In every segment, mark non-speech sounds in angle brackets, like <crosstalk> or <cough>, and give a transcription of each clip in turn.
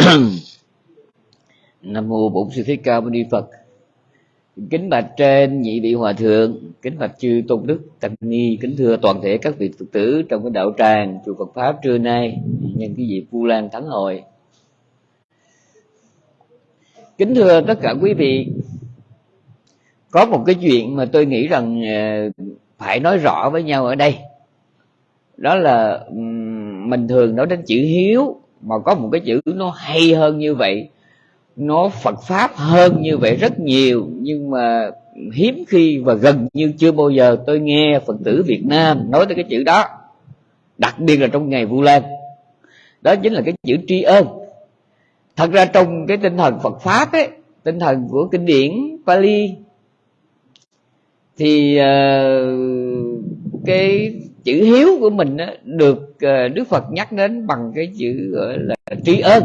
<coughs> nam mô bổn sư thích ca mâu ni phật. Kính bạch trên nhị vị hòa thượng, kính bạch chư tôn đức, tăng ni, kính thưa toàn thể các vị phật tử trong cái đạo tràng chùa phật pháp trưa nay, nhân cái dịp vu lan thắng hội. Kính thưa tất cả quý vị, có một cái chuyện mà tôi nghĩ rằng ờ, phải nói rõ với nhau ở đây. Đó là mình thường nói đến chữ hiếu mà có một cái chữ nó hay hơn như vậy nó phật pháp hơn như vậy rất nhiều nhưng mà hiếm khi và gần như chưa bao giờ tôi nghe phật tử việt nam nói tới cái chữ đó đặc biệt là trong ngày vu lan. Đó chính là cái chữ tri ân thật ra trong cái tinh thần phật pháp ấy tinh thần của kinh điển pali thì uh, cái chữ hiếu của mình á, được ờ, đức phật nhắc đến bằng cái chữ gọi là tri ơn,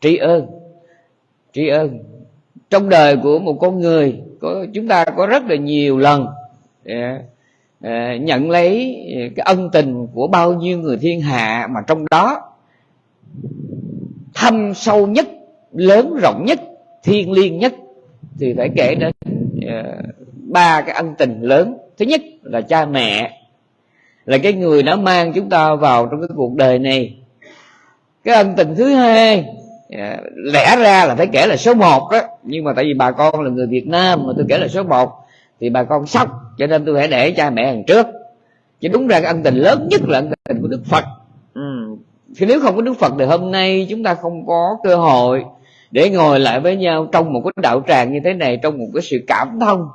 tri ơn, tri ơn. Trong đời của một con người có chúng ta có rất là nhiều lần dạ, ờ, nhận lấy cái ân tình của bao nhiêu người thiên hạ mà trong đó thâm sâu nhất lớn rộng nhất thiên liêng nhất thì phải kể đến ờ, ba cái ân tình lớn. Thứ nhất là cha mẹ là cái người đã mang chúng ta vào trong cái cuộc đời này. Cái ân tình thứ hai à, lẽ ra là phải kể là số một đó. Nhưng mà tại vì bà con là người việt nam mà tôi kể là số một thì bà con sốc cho nên tôi phải để cha mẹ hàng trước. Chứ đúng ra cái ân tình lớn nhất là ân tình của đức phật. Ừ. thì nếu không có đức phật thì hôm nay chúng ta không có cơ hội để ngồi lại với nhau trong một cái đạo tràng như thế này trong một cái sự cảm thông.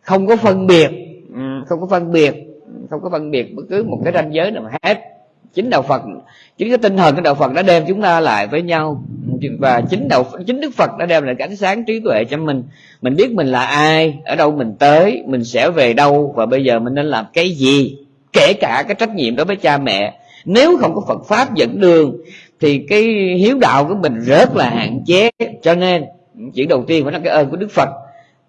Không có phân biệt. Ừ, không có phân biệt không có phân biệt bất cứ một cái ranh giới nào hết. Chính đạo phật, chính cái tinh thần của đạo phật đã đem chúng ta lại với nhau. Và chính đạo, chính đức phật đã đem lại cái ánh sáng trí tuệ cho mình. Mình biết mình là ai, ở đâu mình tới, mình sẽ về đâu, và bây giờ mình nên làm cái gì? Kể cả cái trách nhiệm đối với cha mẹ. Nếu không có phật pháp dẫn đường, thì cái hiếu đạo của mình rất là hạn chế. Cho nên chuyện đầu tiên phải là cái ơn của đức phật.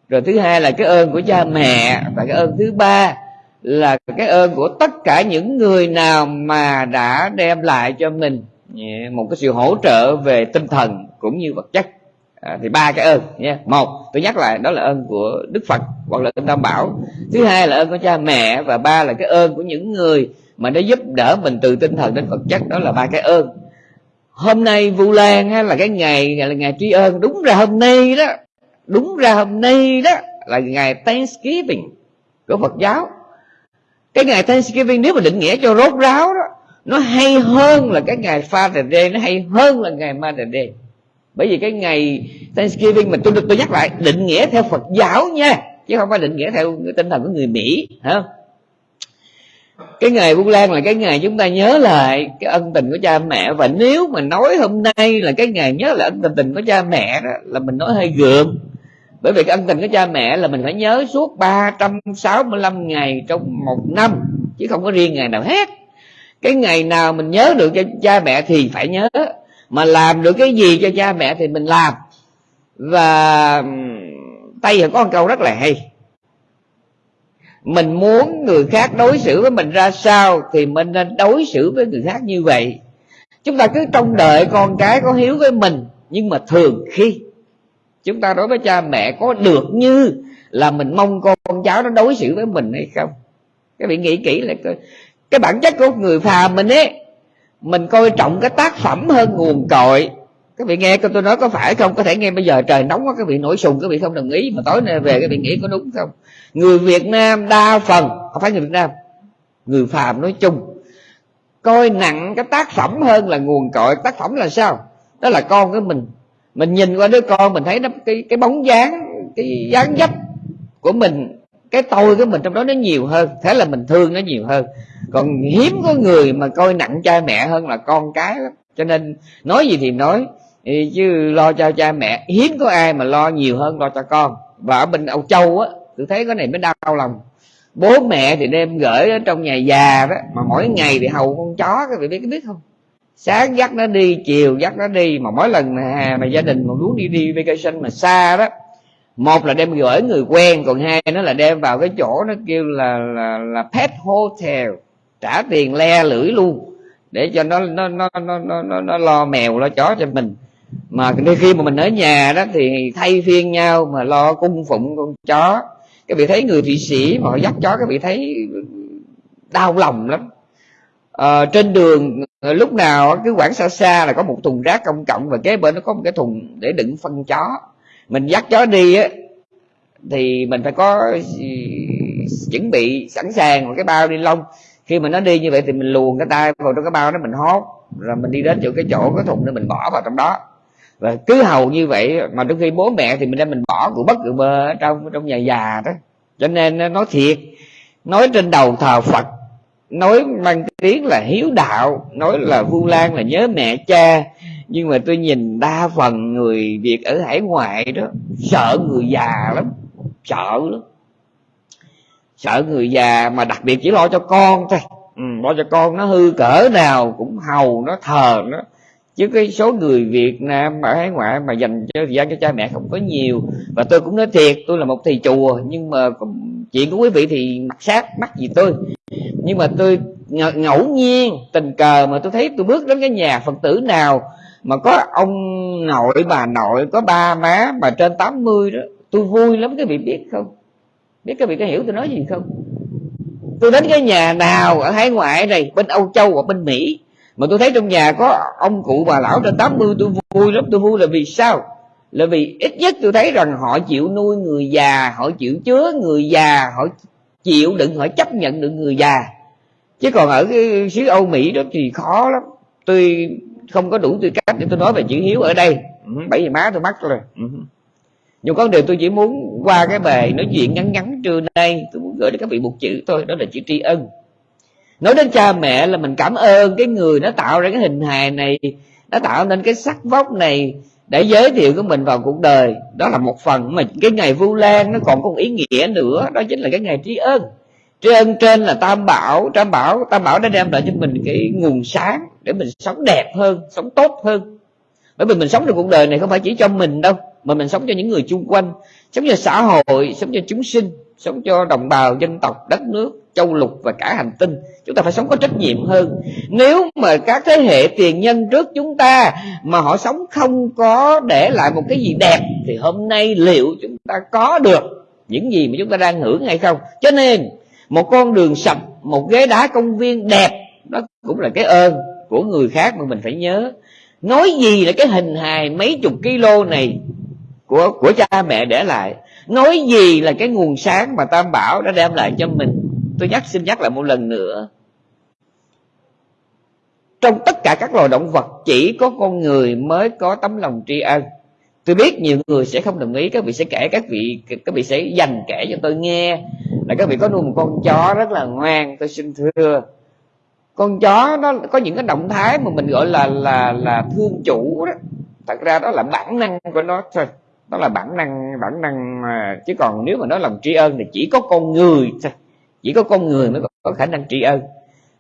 Rồi thứ hai là cái ơn của cha mẹ và cái ơn thứ ba là cái ơn của tất cả những người nào mà đã đem lại cho mình một cái sự hỗ trợ về tinh thần cũng như vật chất. À, thì ba cái ơn nha một tôi nhắc lại đó là ơn của đức phật hoặc là ơn tam bảo. Thứ hai là ơn của cha mẹ và ba là cái ơn của những người mà nó giúp đỡ mình từ tinh thần đến vật chất. Đó là ba cái ơn. Hôm nay vu lan hay là cái ngày là ngày tri ân. Đúng ra hôm nay đó đúng ra hôm nay đó là ngày Thanksgiving của Phật giáo cái ngày Thanksgiving nếu mà định nghĩa cho rốt ráo đó, nó hay hơn là cái ngày Father Day, nó hay hơn là ngày Mother Day. Bởi vì cái ngày Thanksgiving mà tôi được tôi nhắc lại, định nghĩa theo Phật giáo nha, chứ không phải định nghĩa theo cái tinh thần của người Mỹ, hả? Cái ngày Vu Lan là cái ngày chúng ta nhớ lại cái ân tình của cha mẹ, và nếu mà nói hôm nay là cái ngày nhớ lại ân tình tình của cha mẹ đó, là mình nói hơi gượng bởi vì cái ân tình của cha mẹ là mình phải nhớ suốt 365 ngày trong một năm, chứ không có riêng ngày nào hết. Cái ngày nào mình nhớ được cho cha mẹ thì phải nhớ, mà làm được cái gì cho cha mẹ thì mình làm. Và tây có một câu rất là hay. Mình muốn người khác đối xử với mình ra sao thì mình nên đối xử với người khác như vậy. Chúng ta cứ trông đợi con cái có hiếu với mình, nhưng mà thường khi chúng ta đối với cha mẹ có được như là mình mong con cháu nó đối xử với mình hay không? Các vị nghĩ kỹ là coi. Cái bản chất của người phàm mình ấy, mình coi trọng cái tác phẩm hơn nguồn cội. Các vị nghe tôi nói có phải không? Có thể nghe bây giờ trời nóng quá, các vị nổi sùng, các vị không đồng ý, mà tối nay về các vị nghĩ có đúng không? Người việt nam đa phần, không phải người việt nam, người phàm nói chung, coi nặng cái tác phẩm hơn là nguồn cội. Tác phẩm là sao? Đó là con của mình mình nhìn qua đứa con mình thấy nó, cái cái bóng dáng, cái dáng dấp của mình, cái tôi của mình trong đó nó nhiều hơn, thế là mình thương nó nhiều hơn. Còn hiếm có người mà coi nặng cha mẹ hơn là con cái lắm. Cho nên nói gì thì nói chứ lo cho cha mẹ. Hiếm có ai mà lo nhiều hơn lo cho con. Và ở bên âu châu á, tôi thấy cái này mới đau lòng. Bố mẹ thì đem gửi ở trong nhà già đó, mà mỗi ngày thì hầu con chó, các vị biết biết không? Sáng dắt nó đi chiều dắt nó đi. Mà mỗi lần mà, mà gia đình mà muốn đi đi vacation mà xa đó một là đem gửi người quen còn hai nó là đem vào cái chỗ nó kêu là là là pet hotel trả tiền le lưỡi luôn để cho nó nó nó nó nó, nó lo mèo lo chó cho mình. Mà khi mà mình ở nhà đó thì thay phiên nhau mà lo cung phụng con chó. Các vị thấy người thụy sĩ mà họ dắt chó các vị thấy đau lòng lắm à, trên đường ờ, lúc nào cứ quảng xa xa là có một thùng rác công cộng và kế bên nó có một cái thùng để đựng phân chó. Mình dắt chó đi á thì mình phải có ừ, chuẩn bị sẵn sàng một cái bao ni lông. Khi mà nó đi như vậy thì mình luồn cái tay vào trong cái bao đó mình hốt rồi mình đi đến chỗ cái chỗ cái thùng đó mình bỏ vào trong đó. Và cứ hầu như vậy mà đôi khi bố mẹ thì mình đem mình bỏ của bất cứ bơ trong trong nhà già đó. Cho nên nói thiệt nói trên đầu thờ phật nói mang tiếng là hiếu đạo nói là vu lan là nhớ mẹ cha. Nhưng mà tôi nhìn đa phần người việt ở hải ngoại đó sợ người già lắm sợ lắm. Sợ người già mà đặc biệt chỉ lo cho con thôi. Ừ, lo cho con nó hư cỡ nào cũng hầu nó thờ nó. Chứ cái số người Việt Nam ở hải ngoại mà dành cho thời gian cho cha mẹ không có nhiều. Và tôi cũng nói thiệt tôi là một thầy chùa nhưng mà chuyện của quý vị thì mặt sát mắt gì tôi nhưng mà tôi ngẫu nhiên tình cờ mà tôi thấy tôi bước đến cái nhà phật tử nào mà có ông nội, bà nội, có ba má mà trên 80 đó, tôi vui lắm. Cái vị biết không? Biết các vị có hiểu tôi nói gì không? Tôi đến cái nhà nào ở hải ngoại này, bên âu châu hoặc bên mỹ, mà tôi thấy trong nhà có ông cụ bà lão trên 80 tôi vui lắm. Tôi vui là vì sao? Là vì ít nhất tôi thấy rằng họ chịu nuôi người già, họ chịu chứa người già, họ chịu đựng, họ chấp nhận được người già chứ còn ở cái xứ âu mỹ đó thì khó lắm. Tôi không có đủ tư cách để tôi nói về chữ hiếu ở đây. Ừ, bảy giờ má tôi mắc rồi. Ừ. nhưng có điều tôi chỉ muốn qua cái bài nói chuyện ngắn ngắn trưa nay. Tôi muốn gửi đến các vị một chữ thôi đó là chữ tri ân. Nói đến cha mẹ là mình cảm ơn cái người nó tạo ra cái hình hài này nó tạo nên cái sắc vóc này để giới thiệu của mình vào cuộc đời. Đó là một phần mà cái ngày vu lan nó còn có một ý nghĩa nữa đó chính là cái ngày tri ân trí ân trên là tam bảo tam bảo tam bảo đã đem lại cho mình cái nguồn sáng để mình sống đẹp hơn, sống tốt hơn. Bởi vì mình sống trong cuộc đời này không phải chỉ cho mình đâu, mà mình sống cho những người chung quanh, sống cho xã hội, sống cho chúng sinh, sống cho đồng bào, dân tộc, đất nước, châu lục và cả hành tinh. Chúng ta phải sống có trách nhiệm hơn. Nếu mà các thế hệ tiền nhân trước chúng ta mà họ sống không có để lại một cái gì đẹp, thì hôm nay liệu chúng ta có được những gì mà chúng ta đang hưởng hay không? Cho nên một con đường sập, một ghế đá công viên đẹp đó cũng là cái ơn của người khác mà mình phải nhớ. Nói gì là cái hình hài mấy chục kilo này của của cha mẹ để lại? Nói gì là cái nguồn sáng mà tam bảo đã đem lại cho mình? Tôi nhắc xin nhắc lại một lần nữa. Trong tất cả các loài động vật chỉ có con người mới có tấm lòng tri ân. Tôi biết nhiều người sẽ không đồng ý các vị sẽ kể các vị các vị sẽ dành kể cho tôi nghe là các vị có nuôi một con chó rất là ngoan tôi xin thưa. Con chó nó có những cái động thái mà mình gọi là là là thương chủ đó. Thật ra đó là bản năng của nó thôi. Đó là bản năng bản năng mà chứ còn nếu mà nói lòng tri ân thì chỉ có con người thôi. Chỉ có con người mới có khả năng tri ân.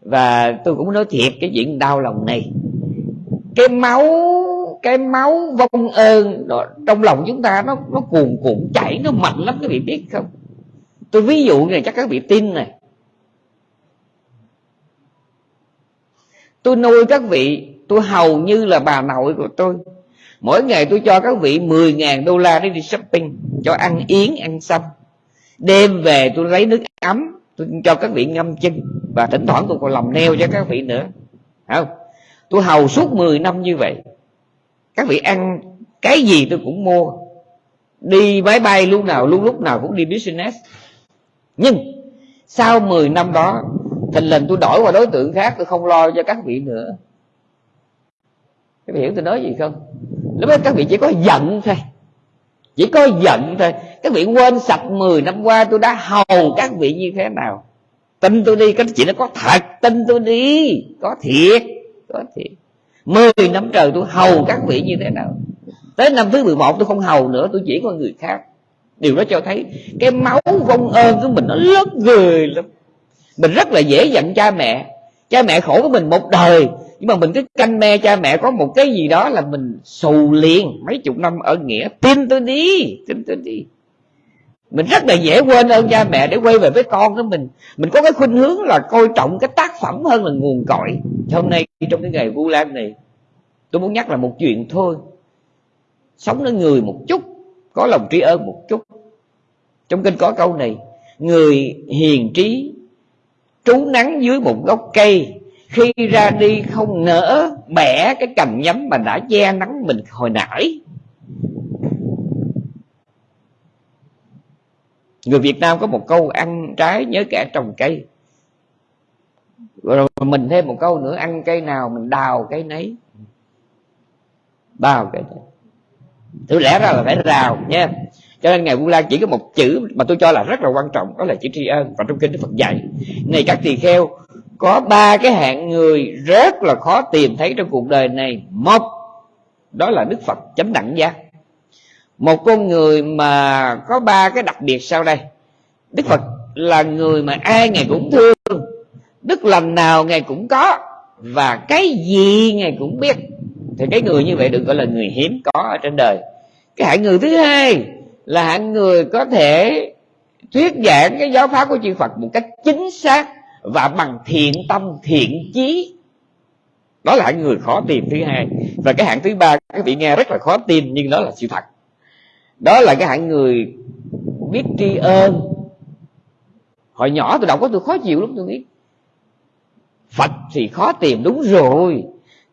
Và tôi cũng nói thiệt cái chuyện đau lòng này. Cái máu cái máu vong ơn đó, trong lòng chúng ta nó nó cuồn cuộn chảy nó mạnh lắm các vị biết không? Tôi ví dụ này, chắc các vị tin này. Tôi nuôi các vị, tôi hầu như là bà nội của tôi. Mỗi ngày tôi cho các vị 10.000 đô la để đi shopping, cho ăn yến, ăn xong đêm về tôi lấy nước ấm, tôi cho các vị ngâm chân. Và thỉnh thoảng tôi còn làm neo cho các vị nữa. Không? Tôi hầu suốt 10 năm như vậy. Các vị ăn cái gì tôi cũng mua. Đi máy bay lúc nào, lúc lúc nào cũng đi business nhưng, sau 10 năm đó thình lình tôi đổi qua đối tượng khác, tôi không lo cho các vị nữa. Các vị hiểu tôi nói gì không? Lúc đó các vị chỉ có giận thôi. Chỉ có giận thôi. Các vị quên sạch 10 năm qua tôi đã hầu các vị như thế nào. Tin tôi đi cái chuyện nó có thật, tin tôi đi. Có thiệt có thiệt. Mười năm trời tôi hầu các vị như thế nào? Tới năm thứ 11 tôi không hầu nữa, tôi chỉ có người khác điều đó cho thấy cái máu vong ơn của mình nó lớn người lắm. Mình rất là dễ giận cha mẹ. Cha mẹ khổ của mình một đời. Nhưng mà mình cứ canh me cha mẹ có một cái gì đó là mình xù liền. Mấy chục năm ở nghĩa. Tin tôi đi, tin tôi đi. Mình rất là dễ quên ơn cha mẹ để quay về với con của mình. Mình có cái khuynh hướng là coi trọng cái tác phẩm hơn là nguồn cội. Hôm nay trong cái ngày vu lan này, tôi muốn nhắc là một chuyện thôi. Sống với người một chút có lòng trí ơn một chút. Trong kinh có câu này, người hiền trí, trú nắng dưới một gốc cây, khi ra đi không nỡ bẻ cái cành nhắm mà đã che nắng mình hồi nãy. Người việt nam có một câu ăn trái nhớ kẻ trồng cây. Rồi mình thêm một câu nữa, ăn cây nào mình đào cây nấy. Đào cây nấy thứ lẽ ra là phải rào nha cho nên ngày vu lan chỉ có một chữ mà tôi cho là rất là quan trọng, đó là chữ tri ân. Và trong kinh đức phật dạy, này các tỳ kheo, có ba cái hạng người rất là khó tìm thấy trong cuộc đời này. Một, đó là đức phật chấm đẳng giác. Một con người mà có ba cái đặc biệt sau đây. Đức phật là người mà ai ngài cũng thương, đức lành nào ngài cũng có, và cái gì ngài cũng biết thì cái người như vậy được gọi là người hiếm có ở trên đời. Cái hạng người thứ hai là hạng người có thể thuyết giảng cái giáo pháp của chư Phật một cách chính xác và bằng thiện tâm, thiện chí. Đó là hạng người khó tìm thứ hai. Và cái hạng thứ ba, các vị nghe rất là khó tin nhưng đó là sự thật. Đó là cái hạng người biết tri ơn. Hồi nhỏ tôi đọc có tôi khó chịu lắm, tôi nghĩ. Phật thì khó tìm, đúng rồi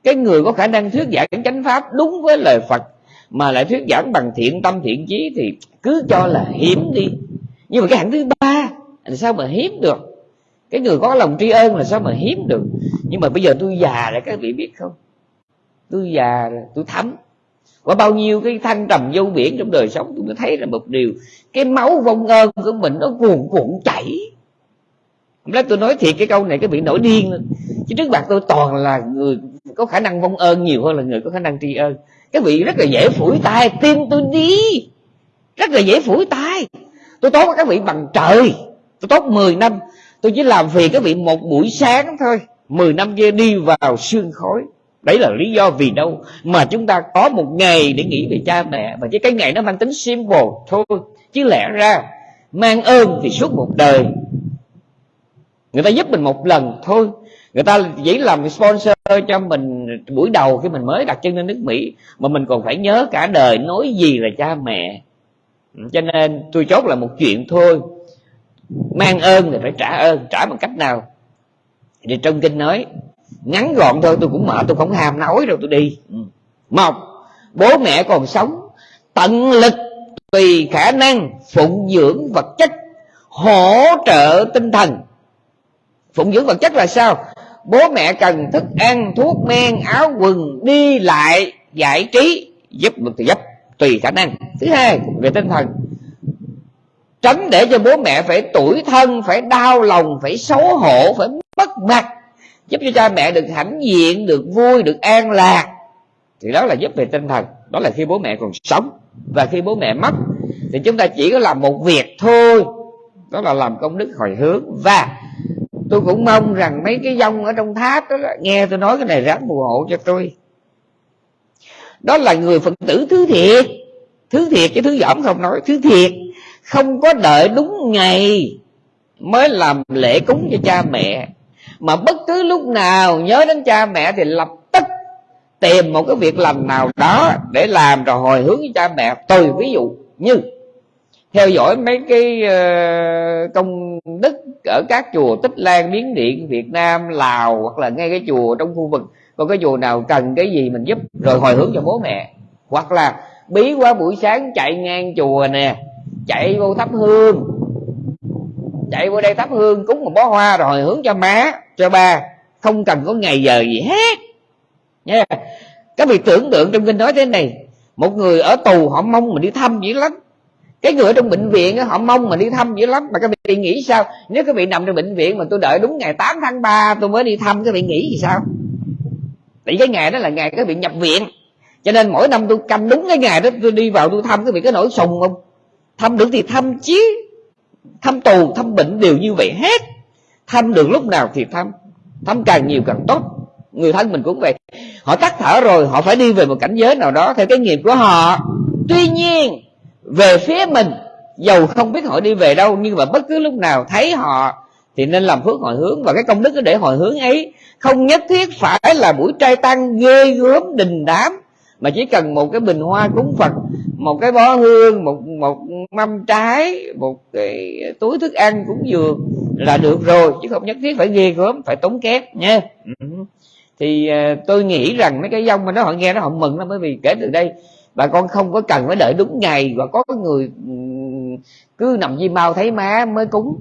cái người có khả năng thuyết giảng chánh pháp đúng với lời phật, mà lại thuyết giảng bằng thiện tâm thiện chí thì cứ cho là hiếm đi. Nhưng mà cái hạng thứ ba là sao mà hiếm được? Cái người có lòng tri ân là sao mà hiếm được? Nhưng mà bây giờ tôi già rồi, các vị biết không? Tôi già rồi, tôi thấm. Và bao nhiêu cái thăng trầm vô biển trong đời sống, tôi mới thấy là một điều. Cái máu vong ơn của mình nó cuồn cuộn chảy. Hôm nay tôi nói thiệt cái câu này, cái bị nổi điên lên. Chứ trước mặt tôi toàn là người có khả năng vong ơn nhiều hơn là người có khả năng tri ơn. Các vị rất là dễ phủi tay, tin tôi đi. Rất là dễ phủi tay. Tôi tốt với các vị bằng trời. Tôi tốt 10 năm. Tôi chỉ làm việc các vị một buổi sáng thôi. 10 năm kia đi vào xương khói. Đấy là lý do vì đâu mà chúng ta có một ngày để nghĩ về cha mẹ. Và cái ngày nó mang tính symbol thôi. Chứ lẽ ra, mang ơn thì suốt một đời. Người ta giúp mình một lần thôi người ta chỉ làm sponsor cho mình buổi đầu khi mình mới đặt chân lên nước mỹ, mà mình còn phải nhớ cả đời nói gì là cha mẹ. Ừ, cho nên tôi chốt là một chuyện thôi. Mang ơn thì phải trả ơn, trả bằng cách nào? Thì trong kinh nói, ngắn gọn thôi, tôi cũng mệt, tôi không hàm nói đâu, tôi đi. Ừ. Một bố mẹ còn sống, tận lực tùy khả năng phụng dưỡng vật chất, hỗ trợ tinh thần phụng dưỡng vật chất là sao? Bố mẹ cần thức ăn, thuốc men, áo quần, đi lại, giải trí, giúp được thì giúp tùy khả năng. Thứ hai, về tinh thần. Tránh để cho bố mẹ phải tuổi thân, phải đau lòng, phải xấu hổ, phải mất mặt. Giúp cho cha mẹ được hãnh diện, được vui, được an lạc. Thì đó là giúp về tinh thần. Đó là khi bố mẹ còn sống và khi bố mẹ mất. Thì chúng ta chỉ có làm một việc thôi. Đó là làm công đức hồi hướng. Và tôi cũng mong rằng mấy cái dông ở trong tháp đó nghe tôi nói cái này ráng phù hộ cho tôi. Đó là người phật tử thứ thiệt. Thứ thiệt chứ thứ dỏm không nói, thứ thiệt. Không có đợi đúng ngày mới làm lễ cúng cho cha mẹ. Mà bất cứ lúc nào nhớ đến cha mẹ thì lập tức tìm một cái việc làm nào đó để làm rồi hồi hướng với cha mẹ. Tôi ví dụ như, theo dõi mấy cái ờ, công ở các chùa tích lan, miến điện, việt nam, lào hoặc là ngay cái chùa trong khu vực. Còn cái chùa nào cần cái gì mình giúp, rồi hồi hướng cho bố mẹ. Hoặc là bí quá buổi sáng chạy ngang chùa nè, chạy vô thắp hương. Chạy vô đây thắp hương, cúng một bó hoa rồi hồi hướng cho má, cho ba. Không cần có ngày giờ gì hết. Nha. Các vị tưởng tượng trong kinh nói thế này, một người ở tù họ mong mình đi thăm dữ lắm cái người ở trong bệnh viện họ mong mà đi thăm dữ lắm. Mà các vị nghĩ sao? Nếu các vị nằm trong bệnh viện mà tôi đợi đúng ngày 8 tháng 3 tôi mới đi thăm, các vị nghĩ gì sao? Tại cái ngày đó là ngày các vị nhập viện. Cho nên mỗi năm tôi canh đúng cái ngày đó, tôi đi vào tôi thăm, các vị có nổi sùng không? Thăm được thì thăm chứ thăm tù, thăm bệnh đều như vậy hết. Thăm được lúc nào thì thăm. Thăm càng nhiều càng tốt. Người thân mình cũng vậy. Họ tắt thở rồi, họ phải đi về một cảnh giới nào đó theo cái nghiệp của họ. Tuy nhiên về phía mình, dầu không biết họ đi về đâu, nhưng mà bất cứ lúc nào thấy họ, thì nên làm phước hồi hướng. Và cái công đức để hồi hướng ấy, không nhất thiết phải là buổi trai tăng ghê gớm, đình đám, mà chỉ cần một cái bình hoa cúng phật, một cái bó hương, một một mâm trái, một cái túi thức ăn cũng vừa là được rồi. Chứ không nhất thiết phải ghê gớm, phải tốn kém nha. Ừ. Thì ờ, tôi nghĩ rằng mấy cái dông mà nó họ nghe nó họ mừng lắm, bởi vì kể từ đây bà con không có cần phải đợi đúng ngày và có người ừ, cứ nằm di mau thấy má mới cúng.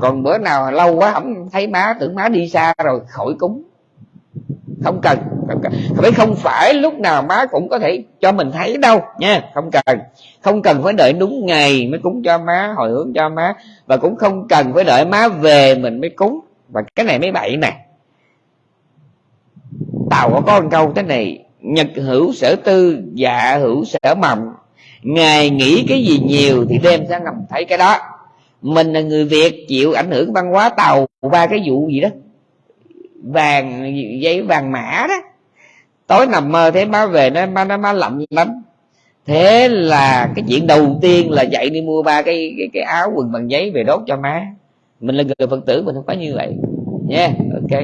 Còn bữa nào lâu quá không thấy má, tưởng má đi xa rồi khỏi cúng. Không cần không cần. Phải không phải lúc nào má cũng có thể cho mình thấy đâu nha, không cần. Không cần phải đợi đúng ngày mới cúng cho má, hồi hướng cho má. Và cũng không cần phải đợi má về mình mới cúng. Và cái này mới bậy nè. Tàu có con câu thế này nhật hữu sở tư dạ hữu sở mộng, ngài nghĩ cái gì nhiều thì đêm sẽ ngầm thấy cái đó. Mình là người việt chịu ảnh hưởng văn hóa tàu ba cái vụ gì đó. Vàng giấy vàng mã đó. Tối nằm mơ thấy má về nó má nó má lậm lắm. Thế là cái chuyện đầu tiên là dậy đi mua ba cái cái, cái áo quần bằng giấy về đốt cho má. Mình là người phật tử mình không phải như vậy. Nha yeah, ok.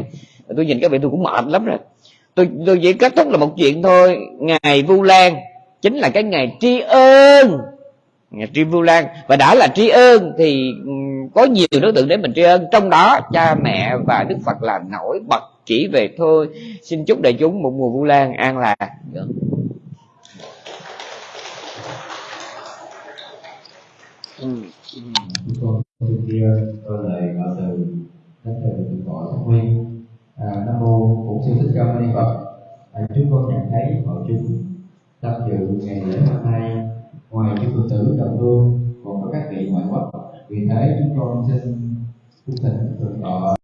Tôi nhìn các vị tôi cũng mệt lắm rồi tôi tôi chỉ kết thúc là một chuyện thôi ngày vu lan chính là cái ngày tri ân ngày tri vu lan và đã là tri ân thì có nhiều đối tượng để mình tri ân trong đó cha mẹ và đức phật là nổi bật chỉ về thôi xin chúc đại chúng một mùa vu lan an lạc Ừ. Con kia tôi lại ngợi từ đến từ gọi thông nguyên à, nam mô bổn sư thích ca mâu ni phật. À, chúng con nhận thấy hội chúng tham dự ngày lễ hôm nay ngoài chư phật tử đồng hương còn có các vị ngoại quốc. Vì thế chúng con xin cung thỉnh thượng tọa.